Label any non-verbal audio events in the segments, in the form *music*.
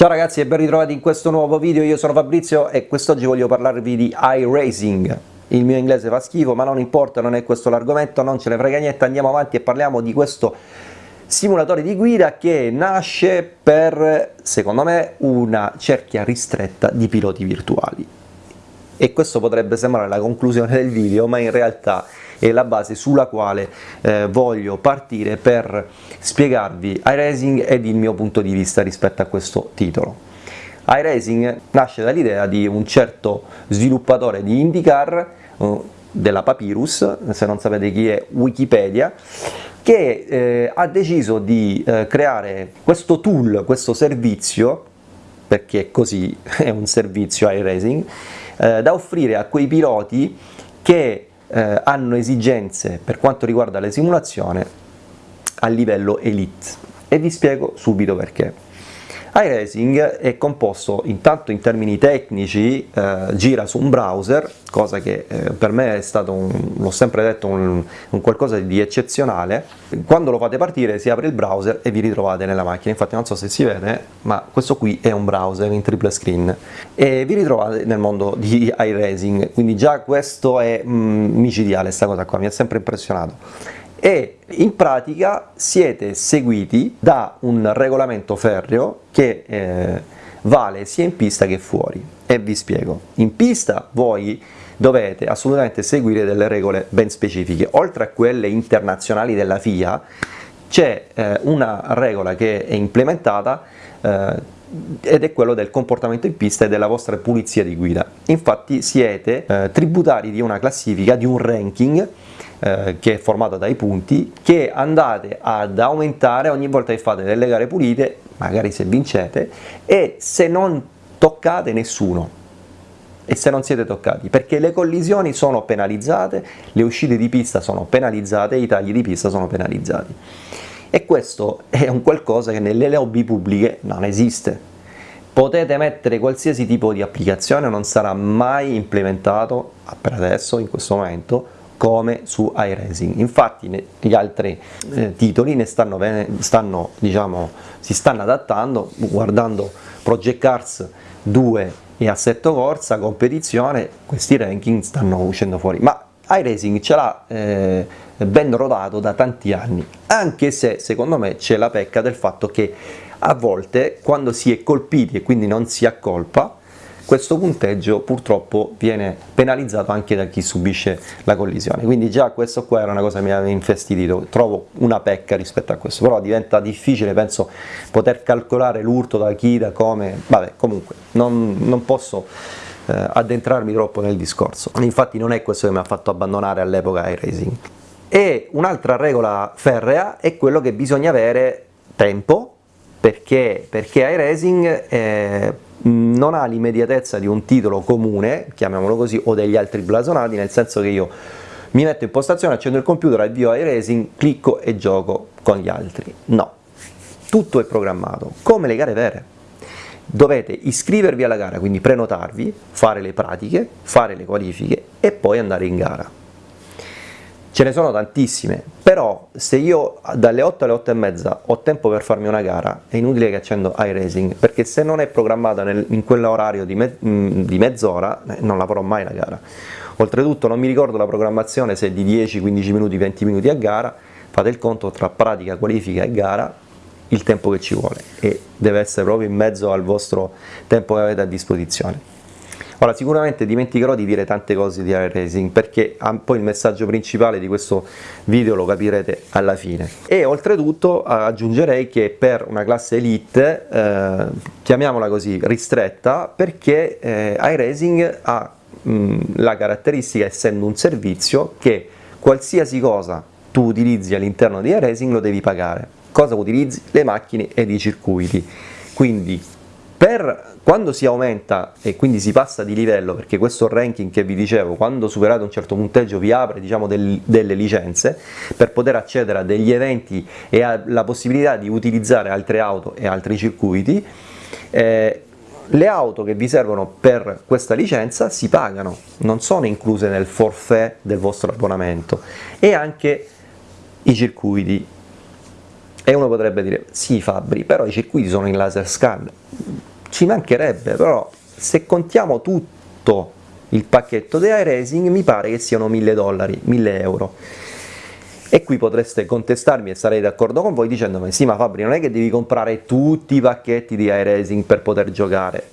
Ciao ragazzi e ben ritrovati in questo nuovo video, io sono Fabrizio e quest'oggi voglio parlarvi di iRacing. Il mio inglese fa schifo ma non importa, non è questo l'argomento, non ce ne frega niente, andiamo avanti e parliamo di questo simulatore di guida che nasce per, secondo me, una cerchia ristretta di piloti virtuali. E questo potrebbe sembrare la conclusione del video, ma in realtà è la base sulla quale eh, voglio partire per spiegarvi iRacing ed il mio punto di vista rispetto a questo titolo. iRacing nasce dall'idea di un certo sviluppatore di IndyCar eh, della Papyrus, se non sapete chi è Wikipedia, che eh, ha deciso di eh, creare questo tool, questo servizio, perché così *laughs* è un servizio iRacing, eh, da offrire a quei piloti che eh, hanno esigenze per quanto riguarda le simulazioni a livello elite. E vi spiego subito perché iRacing è composto intanto in termini tecnici, eh, gira su un browser, cosa che eh, per me è stato, l'ho sempre detto, un, un, qualcosa di eccezionale. Quando lo fate partire si apre il browser e vi ritrovate nella macchina, infatti non so se si vede, ma questo qui è un browser in triple screen. E vi ritrovate nel mondo di iRacing, quindi già questo è mm, micidiale, questa cosa qua, mi ha sempre impressionato e in pratica siete seguiti da un regolamento ferreo che eh, vale sia in pista che fuori e vi spiego. In pista voi dovete assolutamente seguire delle regole ben specifiche, oltre a quelle internazionali della FIA c'è eh, una regola che è implementata eh, ed è quello del comportamento in pista e della vostra pulizia di guida. Infatti siete eh, tributari di una classifica, di un ranking eh, che è formato dai punti che andate ad aumentare ogni volta che fate delle gare pulite, magari se vincete, e se non toccate nessuno e se non siete toccati, perché le collisioni sono penalizzate, le uscite di pista sono penalizzate, i tagli di pista sono penalizzati. E questo è un qualcosa che nelle lobby pubbliche non esiste. Potete mettere qualsiasi tipo di applicazione, non sarà mai implementato per adesso, in questo momento, come su iRacing. Infatti gli altri eh, titoli ne stanno, stanno, diciamo, si stanno adattando, guardando Project Cars 2 e Assetto Corsa, competizione, questi ranking stanno uscendo fuori. Ma iRacing ce l'ha eh, ben rodato da tanti anni, anche se secondo me c'è la pecca del fatto che a volte quando si è colpiti e quindi non si accolpa, questo punteggio purtroppo viene penalizzato anche da chi subisce la collisione, quindi già questo qua era una cosa che mi aveva infastidito, trovo una pecca rispetto a questo, però diventa difficile penso poter calcolare l'urto da chi, da come, vabbè comunque non, non posso eh, addentrarmi troppo nel discorso, infatti non è questo che mi ha fatto abbandonare all'epoca iRacing. E un'altra regola ferrea è quello che bisogna avere tempo, perché, perché iRacing eh, non ha l'immediatezza di un titolo comune, chiamiamolo così, o degli altri blasonati, nel senso che io mi metto in postazione, accendo il computer, avvio iRacing, clicco e gioco con gli altri. No, tutto è programmato, come le gare vere. Dovete iscrivervi alla gara, quindi prenotarvi, fare le pratiche, fare le qualifiche e poi andare in gara ce ne sono tantissime, però se io dalle 8 alle 8 e mezza ho tempo per farmi una gara, è inutile che accendo iRacing, perché se non è programmata nel, in quell'orario di, me, mm, di mezz'ora, eh, non la farò mai la gara. Oltretutto non mi ricordo la programmazione se è di 10, 15 minuti, 20 minuti a gara, fate il conto tra pratica, qualifica e gara, il tempo che ci vuole e deve essere proprio in mezzo al vostro tempo che avete a disposizione. Ora sicuramente dimenticherò di dire tante cose di iRacing perché poi il messaggio principale di questo video lo capirete alla fine. E oltretutto aggiungerei che per una classe elite, eh, chiamiamola così, ristretta, perché eh, iRacing ha mh, la caratteristica, essendo un servizio, che qualsiasi cosa tu utilizzi all'interno di iRacing lo devi pagare. Cosa utilizzi? Le macchine ed i circuiti. Quindi per quando si aumenta e quindi si passa di livello, perché questo ranking che vi dicevo, quando superate un certo punteggio vi apre diciamo, del, delle licenze per poter accedere a degli eventi e alla possibilità di utilizzare altre auto e altri circuiti, eh, le auto che vi servono per questa licenza si pagano, non sono incluse nel forfait del vostro abbonamento e anche i circuiti. E uno potrebbe dire, sì Fabri, però i circuiti sono in laser scan ci mancherebbe, però se contiamo tutto il pacchetto di iRacing mi pare che siano 1000 dollari, 1000 euro. E qui potreste contestarmi e sarei d'accordo con voi dicendomi sì ma Fabri non è che devi comprare tutti i pacchetti di iRacing per poter giocare.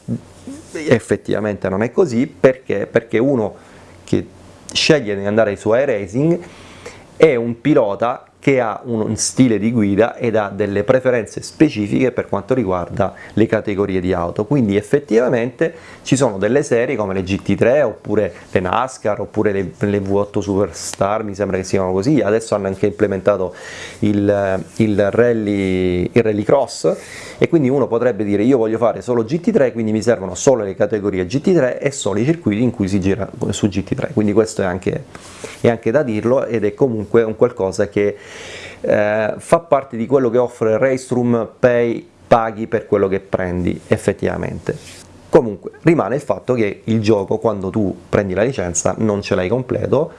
Effettivamente non è così perché, perché uno che sceglie di andare su iRacing è un pilota che ha un stile di guida ed ha delle preferenze specifiche per quanto riguarda le categorie di auto, quindi effettivamente ci sono delle serie come le GT3 oppure le NASCAR oppure le, le V8 Superstar, mi sembra che siano così, adesso hanno anche implementato il, il, rally, il rally cross. E quindi uno potrebbe dire io voglio fare solo GT3 quindi mi servono solo le categorie GT3 e solo i circuiti in cui si gira su GT3 quindi questo è anche, è anche da dirlo ed è comunque un qualcosa che eh, fa parte di quello che offre Raceroom Pay paghi per quello che prendi effettivamente comunque rimane il fatto che il gioco quando tu prendi la licenza non ce l'hai completo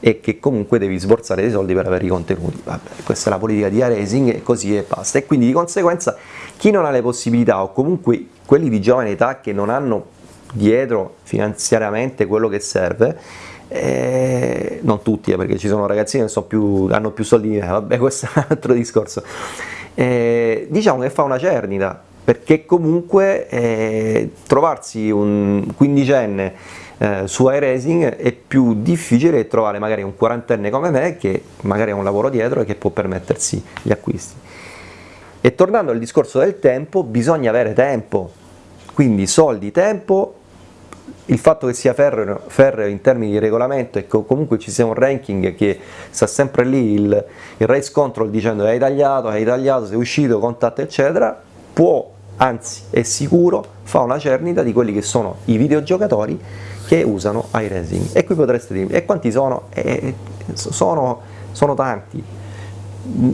e che comunque devi sborsare dei soldi per avere i contenuti. Vabbè, questa è la politica di iRacing e così e basta. E quindi di conseguenza chi non ha le possibilità o comunque quelli di giovane età che non hanno dietro finanziariamente quello che serve, eh, non tutti eh, perché ci sono ragazzini che so più, hanno più soldi di me, vabbè *laughs* questo è un altro discorso, eh, diciamo che fa una cernita perché comunque eh, trovarsi un quindicenne eh, su iRacing è più difficile trovare magari un quarantenne come me che magari ha un lavoro dietro e che può permettersi gli acquisti. E tornando al discorso del tempo, bisogna avere tempo, quindi soldi, tempo, il fatto che sia ferreo, ferreo in termini di regolamento e comunque ci sia un ranking che sta sempre lì il, il race control dicendo hai tagliato, hai tagliato, sei uscito, contatto eccetera, può, anzi è sicuro, fa una cernita di quelli che sono i videogiocatori che usano iRacing. E qui potreste dirmi e quanti sono? Eh, sono, sono tanti.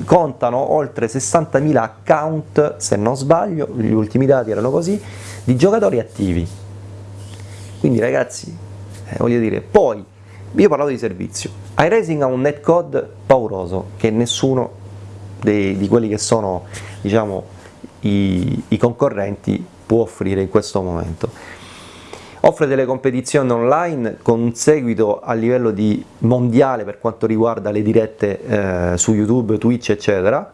Contano oltre 60.000 account se non sbaglio, gli ultimi dati erano così di giocatori attivi quindi ragazzi eh, voglio dire poi io parlavo di servizio. iRacing ha un netcode pauroso che nessuno dei, di quelli che sono diciamo i, i concorrenti può offrire in questo momento. Offre delle competizioni online con un seguito a livello di mondiale per quanto riguarda le dirette eh, su YouTube, Twitch eccetera,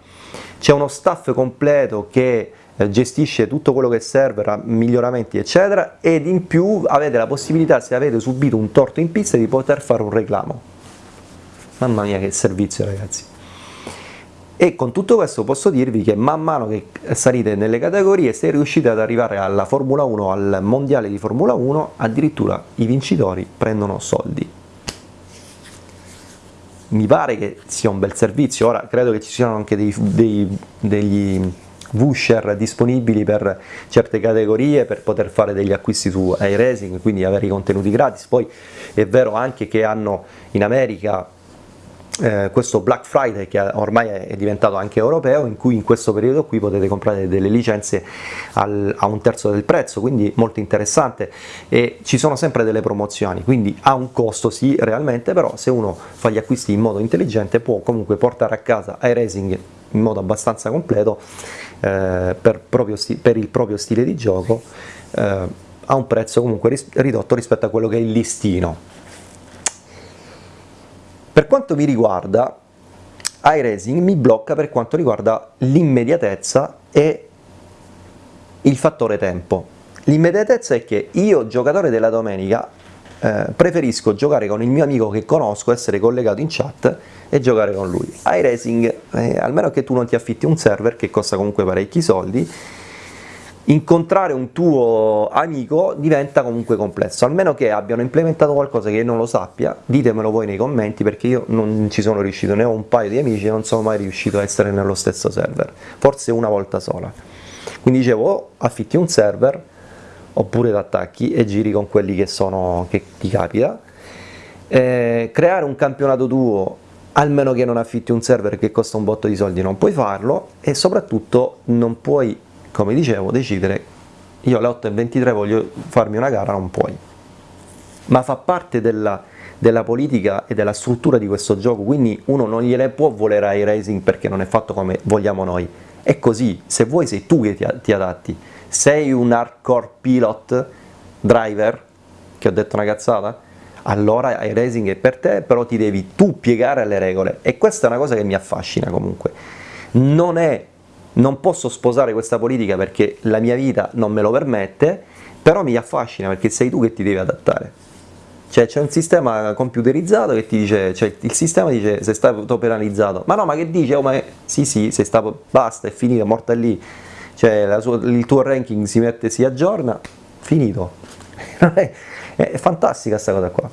c'è uno staff completo che gestisce tutto quello che serve, miglioramenti eccetera ed in più avete la possibilità se avete subito un torto in pista di poter fare un reclamo. Mamma mia che servizio ragazzi. E con tutto questo posso dirvi che man mano che salite nelle categorie se riuscite ad arrivare alla Formula 1, al mondiale di Formula 1 addirittura i vincitori prendono soldi. Mi pare che sia un bel servizio, ora credo che ci siano anche dei, dei, degli Vusher disponibili per certe categorie per poter fare degli acquisti su iRacing, quindi avere i contenuti gratis, poi è vero anche che hanno in America eh, questo Black Friday che ormai è diventato anche europeo in cui in questo periodo qui potete comprare delle licenze al, a un terzo del prezzo quindi molto interessante. E ci sono sempre delle promozioni quindi ha un costo sì realmente però se uno fa gli acquisti in modo intelligente può comunque portare a casa iRacing in modo abbastanza completo eh, per, per, il proprio stile di gioco eh, a un prezzo comunque ris ridotto rispetto a quello che è il listino per quanto mi riguarda, iRacing mi blocca per quanto riguarda l'immediatezza e il fattore tempo. L'immediatezza è che io, giocatore della domenica, eh, preferisco giocare con il mio amico che conosco, essere collegato in chat e giocare con lui. iRacing, eh, almeno che tu non ti affitti un server che costa comunque parecchi soldi, incontrare un tuo amico diventa comunque complesso, almeno che abbiano implementato qualcosa che io non lo sappia, ditemelo voi nei commenti perché io non ci sono riuscito, ne ho un paio di amici e non sono mai riuscito a essere nello stesso server, forse una volta sola. Quindi dicevo, o affitti un server, oppure ti attacchi e giri con quelli che, sono, che ti capita, eh, creare un campionato tuo almeno che non affitti un server che costa un botto di soldi non puoi farlo e soprattutto non puoi come dicevo, decidere io alle 8.23 voglio farmi una gara, non puoi. Ma fa parte della, della, politica e della struttura di questo gioco, quindi uno non gliele può volere ai racing perché non è fatto come vogliamo noi. È così, se vuoi sei tu che ti, ti adatti. Sei un hardcore pilot driver, che ho detto una cazzata, allora iRacing è per te, però ti devi tu piegare alle regole e questa è una cosa che mi affascina comunque. Non, è, non posso sposare questa politica perché la mia vita non me lo permette, però mi affascina perché sei tu che ti devi adattare. Cioè c'è un sistema computerizzato che ti dice, cioè il sistema dice sei stato penalizzato, ma no ma che dice? Oh ma è, sì sì, sei stato, basta, è finito, è morta lì, cioè sua, il tuo ranking si mette, si aggiorna, finito. *laughs* è, fantastica questa cosa qua.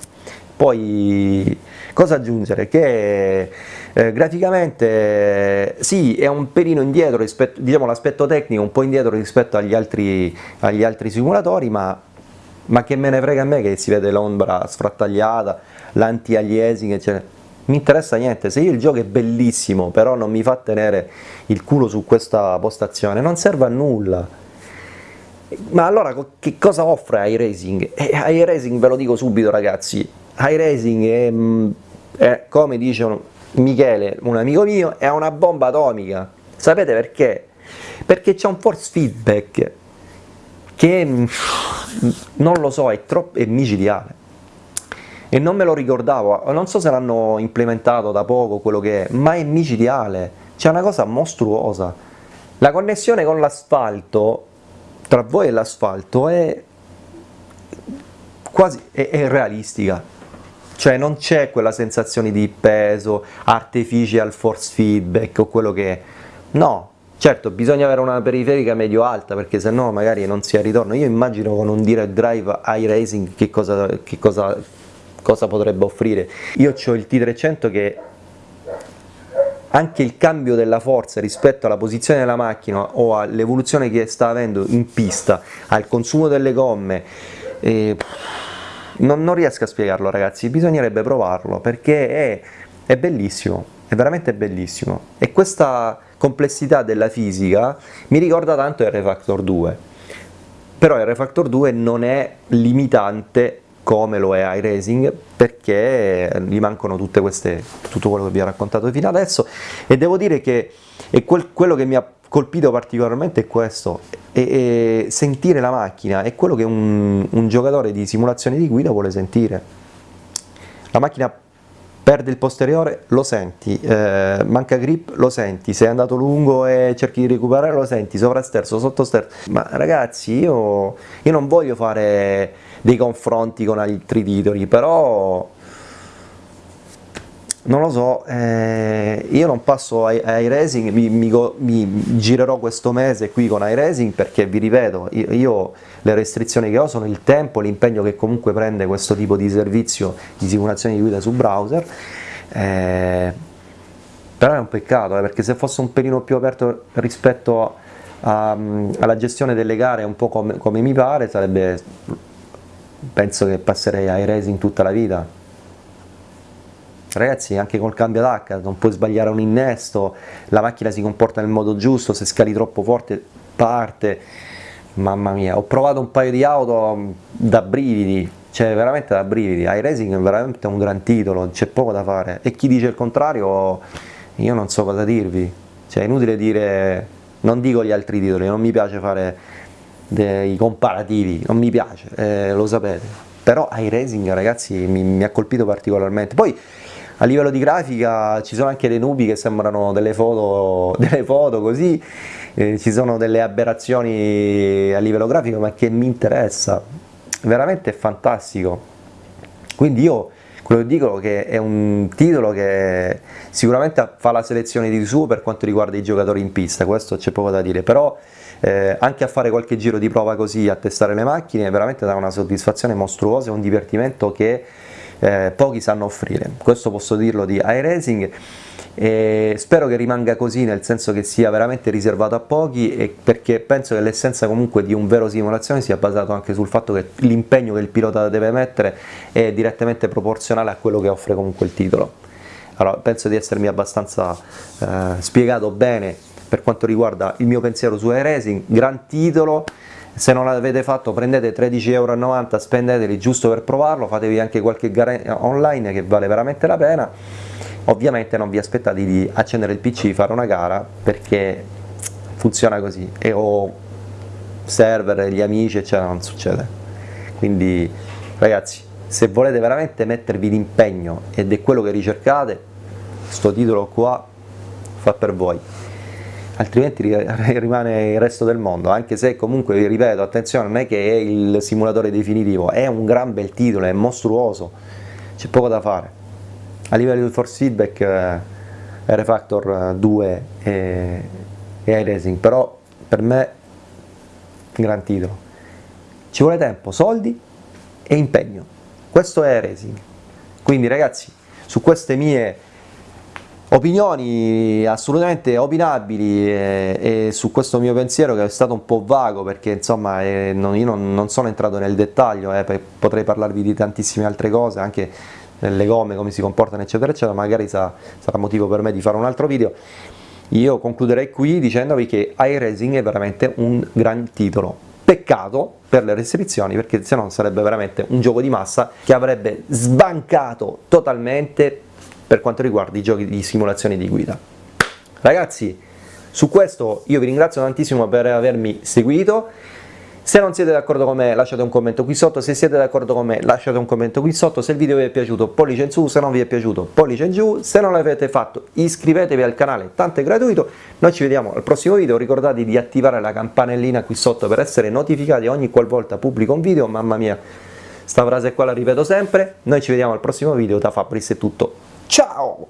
Poi cosa aggiungere? Che eh, graficamente sì è un pelino indietro rispetto, diciamo l'aspetto tecnico un po' indietro rispetto agli altri, agli altri simulatori ma ma che me ne frega a me che si vede l'ombra sfrattagliata, l'anti-aliasing eccetera, mi interessa niente, se io il gioco è bellissimo però non mi fa tenere il culo su questa postazione non serve a nulla ma allora che cosa offre iRacing? Eh, iRacing ve lo dico subito ragazzi, iRacing è, mm, è come dice Michele, un amico mio, è una bomba atomica, sapete perché? Perché c'è un force feedback che mm, non lo so, è troppo è micidiale e non me lo ricordavo, non so se l'hanno implementato da poco quello che è, ma è micidiale, c'è una cosa mostruosa. La connessione con l'asfalto, tra voi e l'asfalto, è quasi è, è realistica, cioè non c'è quella sensazione di peso, artificial force feedback o quello che è, no, Certo, bisogna avere una periferica medio-alta perché se no magari non si ha ritorno. Io immagino con un direct drive iRacing che cosa, che cosa, cosa potrebbe offrire. Io ho il T300 che anche il cambio della forza rispetto alla posizione della macchina o all'evoluzione che sta avendo in pista, al consumo delle gomme, eh, non, non, riesco a spiegarlo ragazzi, bisognerebbe provarlo perché è, è bellissimo, è veramente bellissimo. E questa complessità della fisica mi ricorda tanto R-Factor 2, però R-Factor 2 non è limitante come lo è iRacing perché gli mancano tutte queste, tutto quello che vi ho raccontato fino adesso e devo dire che quel, quello che mi ha colpito particolarmente è questo, e, e sentire la macchina è quello che un, un giocatore di simulazione di guida vuole sentire. La macchina perde il posteriore, lo senti, eh, manca grip, lo senti, sei andato lungo e cerchi di recuperare, lo senti, sovrasterzo, sottosterzo, ma ragazzi io, io non voglio fare dei confronti con altri titoli, però non lo so, eh, io non passo ai, ai racing, mi, mi, mi, girerò questo mese qui con iRacing perché vi ripeto, io, io, le restrizioni che ho sono il tempo, l'impegno che comunque prende questo tipo di servizio di simulazione di guida su browser, eh, però è un peccato eh, perché se fosse un pelino più aperto rispetto a, alla gestione delle gare un po' come, come mi pare sarebbe, penso che passerei ai racing tutta la vita. Ragazzi anche col cambio d'H non puoi sbagliare un innesto, la macchina si comporta nel modo giusto, se scali troppo forte parte, mamma mia, ho provato un paio di auto mm, da brividi, cioè veramente da brividi, iRacing è veramente un gran titolo, c'è poco da fare. E chi dice il contrario io non so cosa dirvi, cioè è inutile dire, non dico gli altri titoli, non mi piace fare dei comparativi, non mi piace, eh, lo sapete, però iRacing ragazzi mi, mi ha colpito particolarmente, poi a livello di grafica ci sono anche dei nubi che sembrano delle foto, *laughs* delle foto così, eh, ci sono delle aberrazioni a livello grafico ma che mi interessa, veramente è fantastico. Quindi io quello che dico è che è un titolo che sicuramente fa la selezione di suo per quanto riguarda i giocatori in pista, questo c'è poco da dire, però eh, anche a fare qualche giro di prova così, a testare le macchine, veramente dà una soddisfazione mostruosa, è un divertimento che eh, pochi sanno offrire, questo posso dirlo di iRacing e spero che rimanga così nel senso che sia veramente riservato a pochi perché penso che l'essenza comunque di un vero simulazione sia basato anche sul fatto che l'impegno che il pilota deve mettere è direttamente proporzionale a quello che offre comunque il titolo. Allora penso di essermi abbastanza eh, spiegato bene per quanto riguarda il mio pensiero su iRacing, gran titolo. Se non l'avete fatto prendete 13,90 euro, spendeteli giusto per provarlo, fatevi anche qualche gara online che vale veramente la pena, ovviamente non vi aspettate di accendere il pc, fare una gara perché funziona così. E ho server, gli amici eccetera non succede. Quindi ragazzi se volete veramente mettervi l'impegno ed è quello che ricercate sto titolo qua fa per voi. Altrimenti *laughs* rimane il resto del mondo anche se comunque vi ripeto attenzione non è che è il simulatore definitivo è un gran bel titolo è mostruoso c'è poco da fare a livello di force feedback eh, R-Factor 2 e, e iRacing però per me gran titolo ci vuole tempo, soldi e impegno. Questo è iRacing quindi ragazzi su queste mie opinioni assolutamente opinabili e, e, su questo mio pensiero che è stato un po' vago perché insomma eh, non, io non, non, sono entrato nel dettaglio eh, potrei parlarvi di tantissime altre cose anche nelle gomme, come si comportano eccetera eccetera, magari sarà, sarà motivo per me di fare un altro video. Io concluderei qui dicendovi che iRacing è veramente un gran titolo. Peccato per le restrizioni perché se no sarebbe veramente un gioco di massa che avrebbe sbancato totalmente per quanto riguarda i giochi di simulazione di guida. Ragazzi, su questo io vi ringrazio tantissimo per avermi seguito se non siete d'accordo con me lasciate un commento qui sotto, se siete d'accordo con me lasciate un commento qui sotto, se il video vi è piaciuto pollice in su, se non vi è piaciuto pollice in giù, se non l'avete fatto iscrivetevi al canale, tanto è gratuito, noi ci vediamo al prossimo video, ricordate di attivare la campanellina qui sotto per essere notificati ogni qualvolta pubblico un video, mamma mia, sta frase qua la ripeto sempre, noi ci vediamo al prossimo video, da Fabris è tutto, ciao!